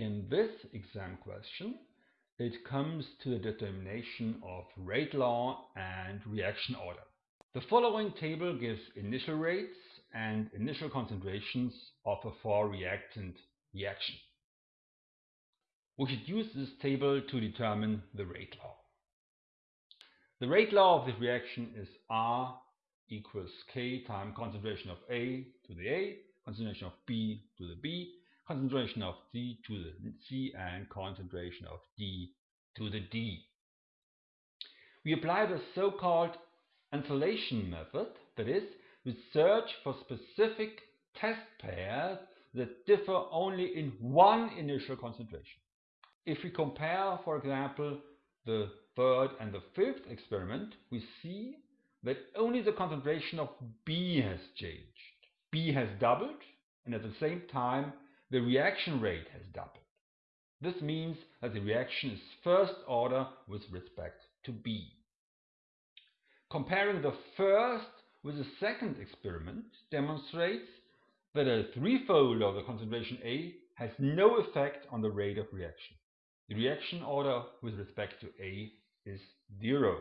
In this exam question, it comes to the determination of rate law and reaction order. The following table gives initial rates and initial concentrations of a four-reactant reaction. We should use this table to determine the rate law. The rate law of this reaction is R equals K times concentration of A to the A, concentration of B to the B, concentration of C to the C, and concentration of D to the D. We apply the so-called isolation method, that is, we search for specific test pairs that differ only in one initial concentration. If we compare, for example, the third and the fifth experiment, we see that only the concentration of B has changed. B has doubled, and at the same time, the reaction rate has doubled. This means that the reaction is first order with respect to B. Comparing the first with the second experiment demonstrates that a threefold of the concentration A has no effect on the rate of reaction. The reaction order with respect to A is zero.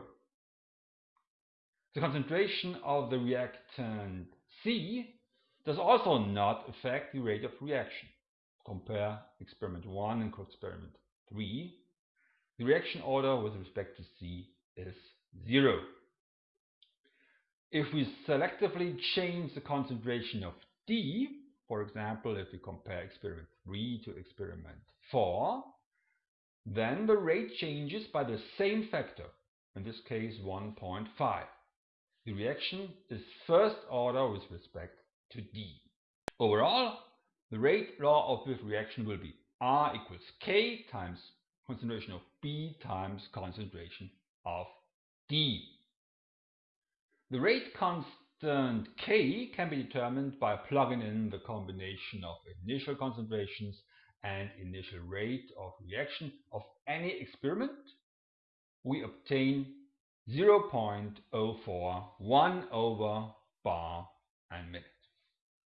The concentration of the reactant C does also not affect the rate of reaction. Compare experiment 1 and experiment 3. The reaction order with respect to C is 0. If we selectively change the concentration of D, for example, if we compare experiment 3 to experiment 4, then the rate changes by the same factor, in this case 1.5. The reaction is first order with respect to D. Overall, the rate law of this reaction will be R equals K times concentration of B times concentration of D. The rate constant K can be determined by plugging in the combination of initial concentrations and initial rate of reaction of any experiment. We obtain 0.041 over bar and minute.